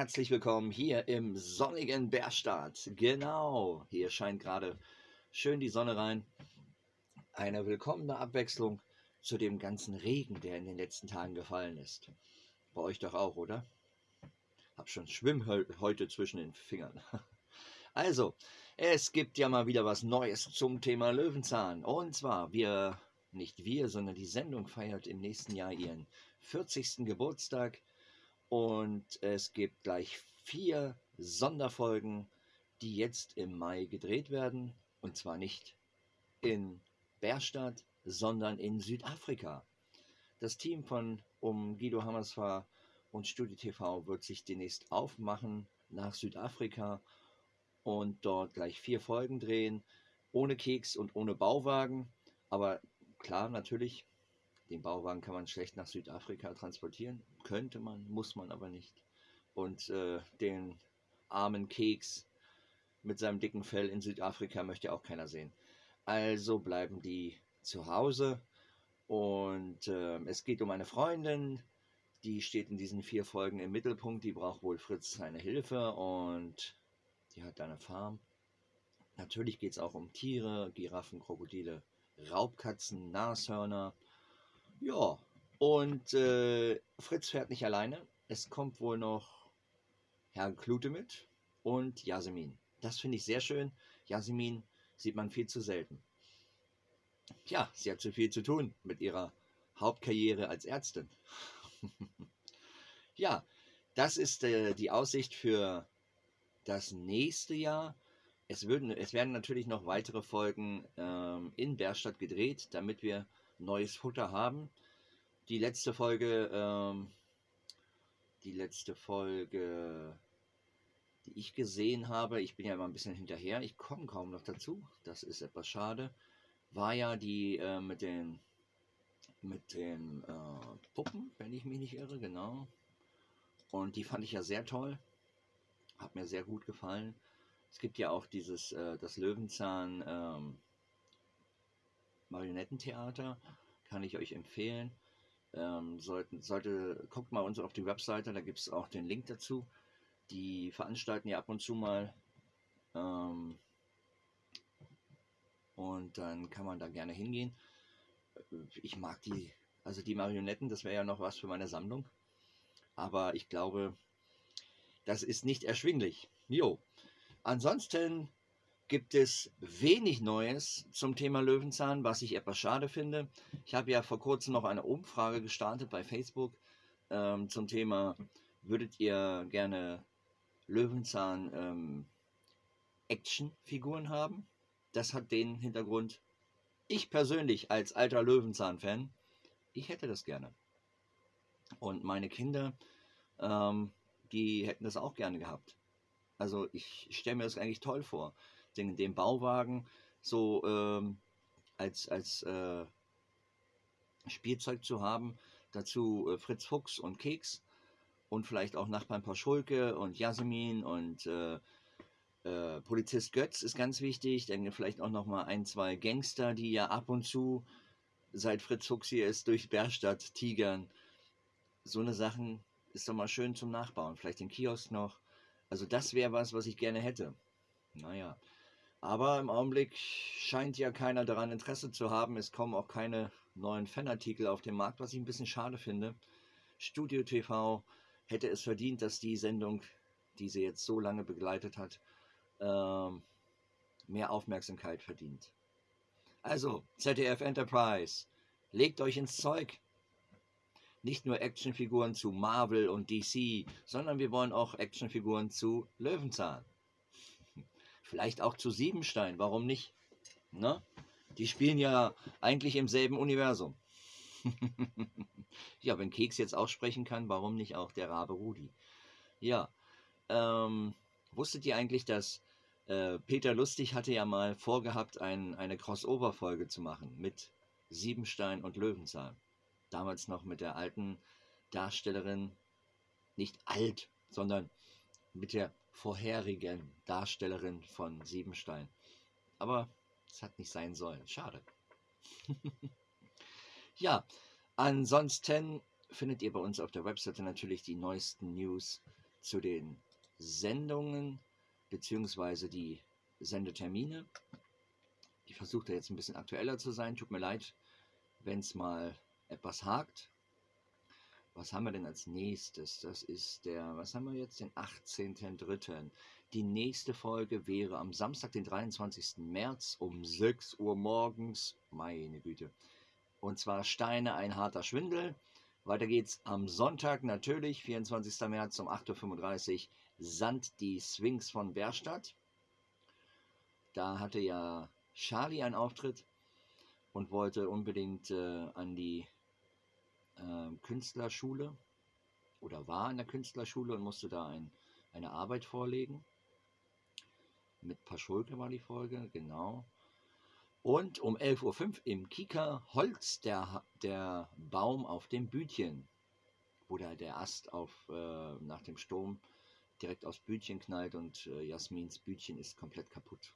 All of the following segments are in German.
herzlich willkommen hier im sonnigen Bärstadt. Genau, hier scheint gerade schön die Sonne rein. Eine willkommene Abwechslung zu dem ganzen Regen, der in den letzten Tagen gefallen ist. Bei euch doch auch, oder? Hab schon Schwimmhäute zwischen den Fingern. Also, es gibt ja mal wieder was Neues zum Thema Löwenzahn. Und zwar, wir, nicht wir, sondern die Sendung feiert im nächsten Jahr ihren 40. Geburtstag. Und es gibt gleich vier Sonderfolgen, die jetzt im Mai gedreht werden. Und zwar nicht in Bärstadt, sondern in Südafrika. Das Team von um Guido Hammersfahr und Studio TV wird sich demnächst aufmachen nach Südafrika und dort gleich vier Folgen drehen, ohne Keks und ohne Bauwagen. Aber klar, natürlich, den Bauwagen kann man schlecht nach Südafrika transportieren. Könnte man, muss man aber nicht. Und äh, den armen Keks mit seinem dicken Fell in Südafrika möchte auch keiner sehen. Also bleiben die zu Hause. Und äh, es geht um eine Freundin, die steht in diesen vier Folgen im Mittelpunkt. Die braucht wohl Fritz seine Hilfe und die hat eine Farm. Natürlich geht es auch um Tiere, Giraffen, Krokodile, Raubkatzen, Nashörner ja, und äh, Fritz fährt nicht alleine. Es kommt wohl noch Herr Klute mit und Jasmin. Das finde ich sehr schön. Jasmin sieht man viel zu selten. Ja, sie hat zu viel zu tun mit ihrer Hauptkarriere als Ärztin. ja, das ist äh, die Aussicht für das nächste Jahr. Es, würden, es werden natürlich noch weitere Folgen ähm, in Berstadt gedreht, damit wir neues Futter haben. Die letzte Folge, ähm, die letzte Folge, die ich gesehen habe, ich bin ja immer ein bisschen hinterher, ich komme kaum noch dazu, das ist etwas schade, war ja die äh, mit den mit den äh, Puppen, wenn ich mich nicht irre, genau. Und die fand ich ja sehr toll. Hat mir sehr gut gefallen. Es gibt ja auch dieses, äh, das Löwenzahn ähm, Marionettentheater, kann ich euch empfehlen. Ähm, sollten, sollte, guckt mal uns auf die Webseite, da gibt es auch den Link dazu. Die veranstalten ja ab und zu mal. Ähm, und dann kann man da gerne hingehen. Ich mag die, also die Marionetten, das wäre ja noch was für meine Sammlung. Aber ich glaube, das ist nicht erschwinglich. Jo. Ansonsten gibt es wenig Neues zum Thema Löwenzahn, was ich etwas schade finde. Ich habe ja vor kurzem noch eine Umfrage gestartet bei Facebook ähm, zum Thema, würdet ihr gerne Löwenzahn ähm, Actionfiguren haben? Das hat den Hintergrund, ich persönlich als alter Löwenzahn-Fan, ich hätte das gerne. Und meine Kinder, ähm, die hätten das auch gerne gehabt. Also ich stelle mir das eigentlich toll vor den, den Bauwagen so ähm, als, als äh, Spielzeug zu haben. Dazu äh, Fritz Fuchs und Keks und vielleicht auch Nachbarn Paschulke und Jasmin und äh, äh, Polizist Götz ist ganz wichtig. Dann vielleicht auch noch mal ein, zwei Gangster, die ja ab und zu, seit Fritz Fuchs hier ist, durch Berstadt tigern. So eine Sachen ist doch mal schön zum Nachbauen. Vielleicht den Kiosk noch. Also das wäre was, was ich gerne hätte. Naja. Aber im Augenblick scheint ja keiner daran Interesse zu haben. Es kommen auch keine neuen Fanartikel auf den Markt, was ich ein bisschen schade finde. Studio TV hätte es verdient, dass die Sendung, die sie jetzt so lange begleitet hat, ähm, mehr Aufmerksamkeit verdient. Also, ZDF Enterprise, legt euch ins Zeug. Nicht nur Actionfiguren zu Marvel und DC, sondern wir wollen auch Actionfiguren zu Löwenzahn. Vielleicht auch zu Siebenstein, warum nicht? Ne? Die spielen ja eigentlich im selben Universum. ja, wenn Keks jetzt auch sprechen kann, warum nicht auch der Rabe Rudi? Ja, ähm, wusstet ihr eigentlich, dass äh, Peter Lustig hatte ja mal vorgehabt, ein, eine Crossover-Folge zu machen mit Siebenstein und Löwenzahn. Damals noch mit der alten Darstellerin, nicht alt, sondern mit der vorherigen Darstellerin von Siebenstein. Aber es hat nicht sein sollen. Schade. ja, ansonsten findet ihr bei uns auf der Webseite natürlich die neuesten News zu den Sendungen bzw. die Sendetermine. Ich versuche da jetzt ein bisschen aktueller zu sein. Tut mir leid, wenn es mal etwas hakt. Was haben wir denn als nächstes? Das ist der, was haben wir jetzt? Den 18.03. Die nächste Folge wäre am Samstag, den 23. März um 6 Uhr morgens. Meine Güte. Und zwar Steine, ein harter Schwindel. Weiter geht's am Sonntag natürlich, 24. März um 8.35 Uhr, Sand die Sphinx von Berstadt. Da hatte ja Charlie einen Auftritt und wollte unbedingt äh, an die äh, Künstlerschule oder war an der Künstlerschule und musste da ein, eine Arbeit vorlegen. Mit Paschulke war die Folge, genau. Und um 11.05 Uhr im Kika Holz der, der Baum auf dem Bütchen, wo der, der Ast auf, äh, nach dem Sturm direkt aufs Bütchen knallt und äh, Jasmins Bütchen ist komplett kaputt.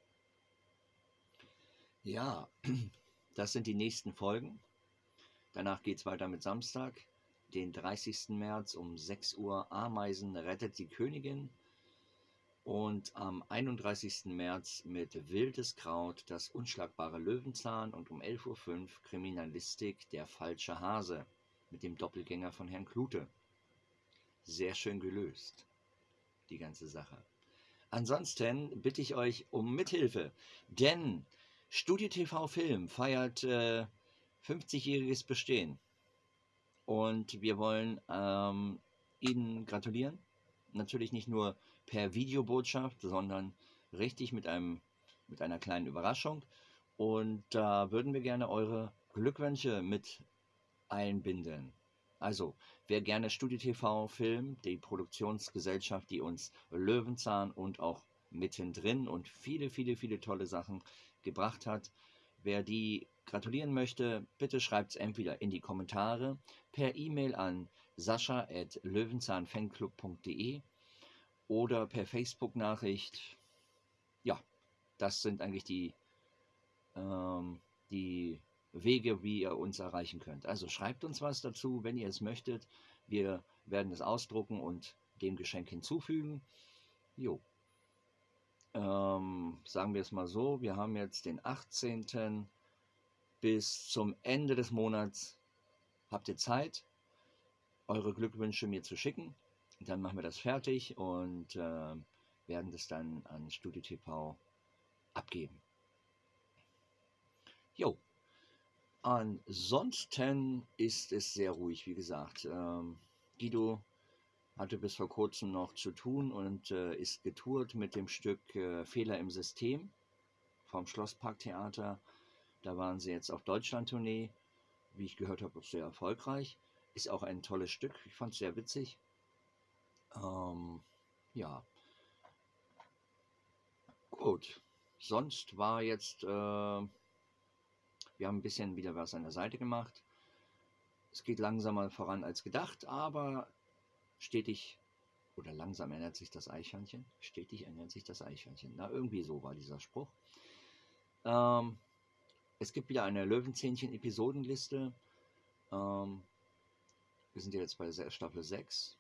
Ja, das sind die nächsten Folgen. Danach geht es weiter mit Samstag, den 30. März um 6 Uhr. Ameisen rettet die Königin. Und am 31. März mit Wildes Kraut, das unschlagbare Löwenzahn und um 11.05 Uhr Kriminalistik, der falsche Hase mit dem Doppelgänger von Herrn Klute. Sehr schön gelöst, die ganze Sache. Ansonsten bitte ich euch um Mithilfe, denn Studio TV Film feiert äh, 50-jähriges Bestehen. Und wir wollen ähm, Ihnen gratulieren. Natürlich nicht nur per Videobotschaft, sondern richtig mit, einem, mit einer kleinen Überraschung. Und da würden wir gerne eure Glückwünsche mit einbinden. Also, wer gerne Studio TV Film, die Produktionsgesellschaft, die uns Löwenzahn und auch mittendrin und viele, viele, viele tolle Sachen gebracht hat, wer die gratulieren möchte, bitte schreibt es entweder in die Kommentare, per E-Mail an sascha.löwenzahnfanclub.de oder per Facebook-Nachricht. Ja, das sind eigentlich die, ähm, die Wege, wie ihr uns erreichen könnt. Also schreibt uns was dazu, wenn ihr es möchtet. Wir werden es ausdrucken und dem Geschenk hinzufügen. Jo. Ähm, sagen wir es mal so, wir haben jetzt den 18 bis zum Ende des Monats habt ihr Zeit, eure Glückwünsche mir zu schicken. Dann machen wir das fertig und äh, werden das dann an Studio TV abgeben. Jo. Ansonsten ist es sehr ruhig, wie gesagt. Ähm, Guido hatte bis vor kurzem noch zu tun und äh, ist getourt mit dem Stück äh, Fehler im System vom Schlossparktheater da waren sie jetzt auf Deutschland-Tournee. Wie ich gehört habe, sehr erfolgreich. Ist auch ein tolles Stück. Ich fand es sehr witzig. Ähm, ja. Gut. Sonst war jetzt, äh, wir haben ein bisschen wieder was an der Seite gemacht. Es geht langsamer voran als gedacht, aber stetig oder langsam ändert sich das Eichhörnchen. Stetig ändert sich das Eichhörnchen. Na, irgendwie so war dieser Spruch. Ähm, es gibt wieder eine Löwenzähnchen-Episodenliste. Ähm, wir sind jetzt bei Staffel 6.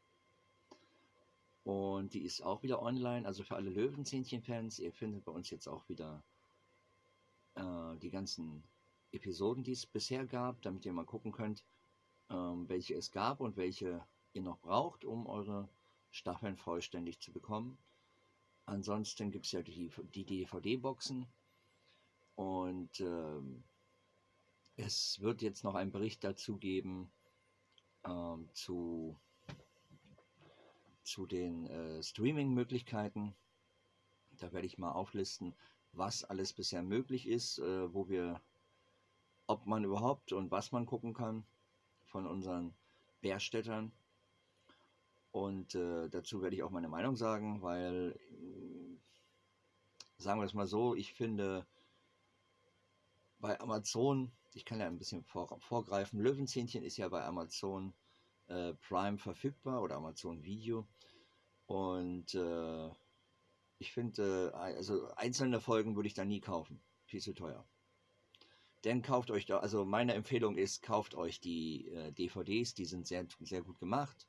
Und die ist auch wieder online. Also für alle Löwenzähnchen-Fans, ihr findet bei uns jetzt auch wieder äh, die ganzen Episoden, die es bisher gab, damit ihr mal gucken könnt, ähm, welche es gab und welche ihr noch braucht, um eure Staffeln vollständig zu bekommen. Ansonsten gibt es ja die, die DVD-Boxen. Und ähm, es wird jetzt noch einen Bericht dazu geben ähm, zu, zu den äh, Streaming-Möglichkeiten. Da werde ich mal auflisten, was alles bisher möglich ist, äh, wo wir, ob man überhaupt und was man gucken kann von unseren Bärstädtern. Und äh, dazu werde ich auch meine Meinung sagen, weil, sagen wir es mal so, ich finde, bei Amazon, ich kann ja ein bisschen vor, vorgreifen, Löwenzähnchen ist ja bei Amazon äh, Prime verfügbar oder Amazon Video. Und äh, ich finde, äh, also einzelne Folgen würde ich da nie kaufen. Viel zu teuer. Denn kauft euch da, also meine Empfehlung ist, kauft euch die äh, DVDs, die sind sehr, sehr gut gemacht.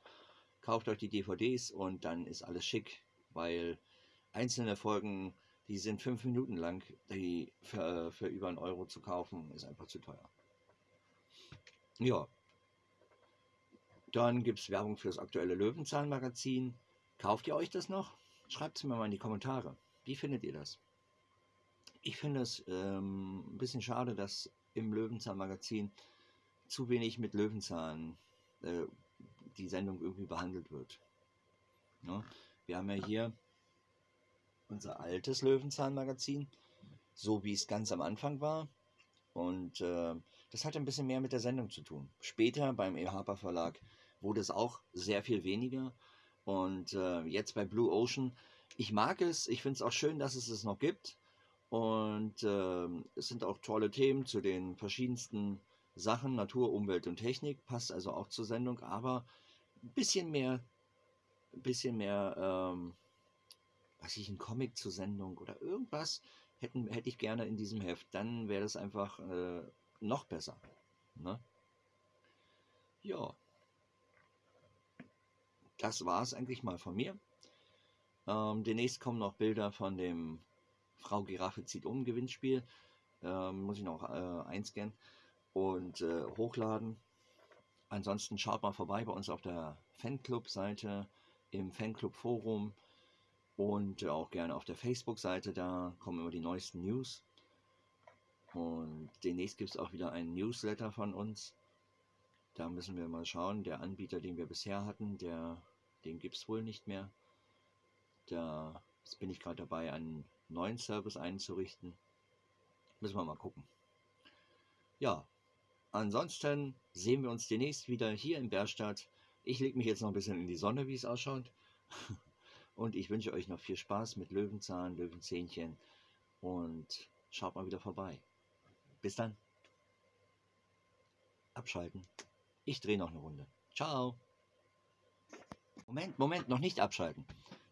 kauft euch die DVDs und dann ist alles schick, weil einzelne Folgen, die sind fünf Minuten lang, die für, für über einen Euro zu kaufen, ist einfach zu teuer. Ja. Dann gibt es Werbung für das aktuelle Löwenzahn-Magazin. Kauft ihr euch das noch? Schreibt es mir mal in die Kommentare. Wie findet ihr das? Ich finde es ähm, ein bisschen schade, dass im Löwenzahn-Magazin zu wenig mit Löwenzahn äh, die Sendung irgendwie behandelt wird. Ja, wir haben ja hier unser altes Löwenzahn-Magazin, so wie es ganz am Anfang war. Und äh, das hat ein bisschen mehr mit der Sendung zu tun. Später beim E. Harper Verlag wurde es auch sehr viel weniger. Und äh, jetzt bei Blue Ocean, ich mag es, ich finde es auch schön, dass es es noch gibt. Und äh, es sind auch tolle Themen zu den verschiedensten Sachen, Natur, Umwelt und Technik, passt also auch zur Sendung, aber ein bisschen mehr, ein bisschen mehr, ähm, was ich, ein Comic zur Sendung oder irgendwas hätten, hätte ich gerne in diesem Heft. Dann wäre das einfach äh, noch besser. Ne? Ja. Das war es eigentlich mal von mir. Ähm, demnächst kommen noch Bilder von dem Frau Giraffe zieht um Gewinnspiel. Ähm, muss ich noch äh, einscannen und äh, hochladen. Ansonsten schaut mal vorbei bei uns auf der Fanclub-Seite, im Fanclub-Forum und auch gerne auf der Facebook-Seite. Da kommen immer die neuesten News. Und demnächst gibt es auch wieder einen Newsletter von uns. Da müssen wir mal schauen. Der Anbieter, den wir bisher hatten, der, den gibt es wohl nicht mehr. Da bin ich gerade dabei, einen neuen Service einzurichten. Müssen wir mal gucken. Ja, ansonsten sehen wir uns demnächst wieder hier in Berstadt. Ich lege mich jetzt noch ein bisschen in die Sonne, wie es ausschaut. Und ich wünsche euch noch viel Spaß mit Löwenzahn, Löwenzähnchen und schaut mal wieder vorbei. Bis dann. Abschalten. Ich drehe noch eine Runde. Ciao. Moment, Moment, noch nicht abschalten.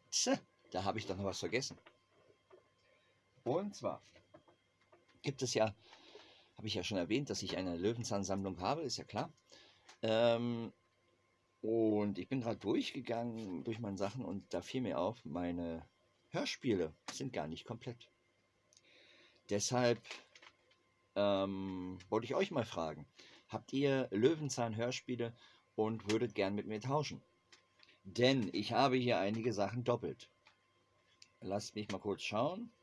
Tse, da habe ich doch noch was vergessen. Und zwar gibt es ja, habe ich ja schon erwähnt, dass ich eine Löwenzahnsammlung habe, ist ja klar. Ähm, und ich bin gerade durchgegangen durch meine Sachen und da fiel mir auf, meine Hörspiele sind gar nicht komplett. Deshalb ähm, wollte ich euch mal fragen, habt ihr Löwenzahn-Hörspiele und würdet gern mit mir tauschen? Denn ich habe hier einige Sachen doppelt. Lasst mich mal kurz schauen.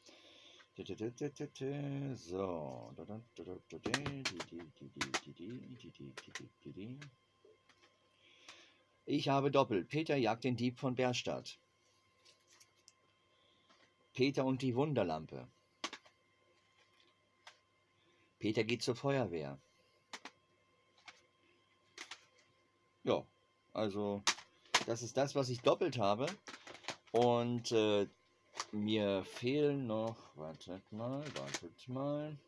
So. Ich habe doppelt. Peter jagt den Dieb von Berstadt. Peter und die Wunderlampe. Peter geht zur Feuerwehr. Ja, also das ist das, was ich doppelt habe. Und äh, mir fehlen noch, wartet mal, wartet mal.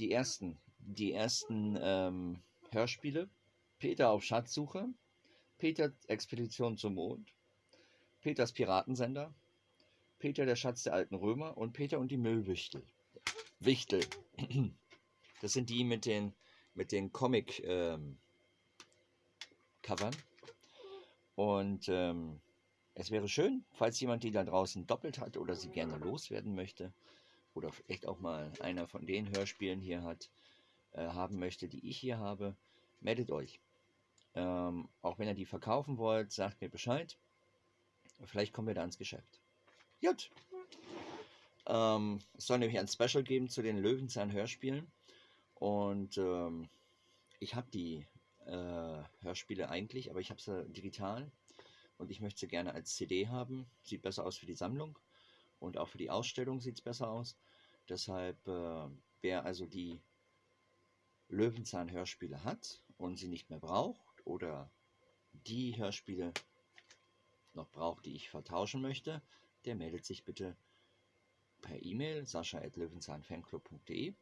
Die ersten, die ersten ähm, Hörspiele. Peter auf Schatzsuche, Peter Expedition zum Mond, Peters Piratensender, Peter der Schatz der alten Römer und Peter und die Müllwichtel. Wichtel. Das sind die mit den, mit den Comic-Covern. Ähm, und ähm, es wäre schön, falls jemand die da draußen doppelt hat oder sie gerne loswerden möchte oder vielleicht auch mal einer von den Hörspielen hier hat, äh, haben möchte, die ich hier habe, meldet euch. Ähm, auch wenn ihr die verkaufen wollt, sagt mir Bescheid. Vielleicht kommen wir da ins Geschäft. Gut. Ähm, es soll nämlich ein Special geben zu den Löwenzahn-Hörspielen. Und ähm, ich habe die äh, Hörspiele eigentlich, aber ich habe sie digital und ich möchte sie gerne als CD haben. Sieht besser aus für die Sammlung und auch für die Ausstellung sieht es besser aus. Deshalb, äh, wer also die Löwenzahn-Hörspiele hat und sie nicht mehr braucht oder die Hörspiele noch braucht, die ich vertauschen möchte, der meldet sich bitte per E-Mail sascha.löwenzahnfanclub.de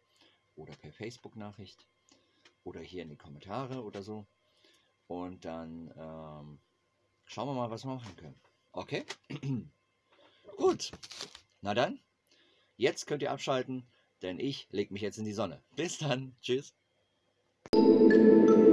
oder per Facebook-Nachricht oder hier in die Kommentare oder so. Und dann ähm, Schauen wir mal, was wir machen können. Okay? Gut. Na dann, jetzt könnt ihr abschalten, denn ich lege mich jetzt in die Sonne. Bis dann. Tschüss. thank you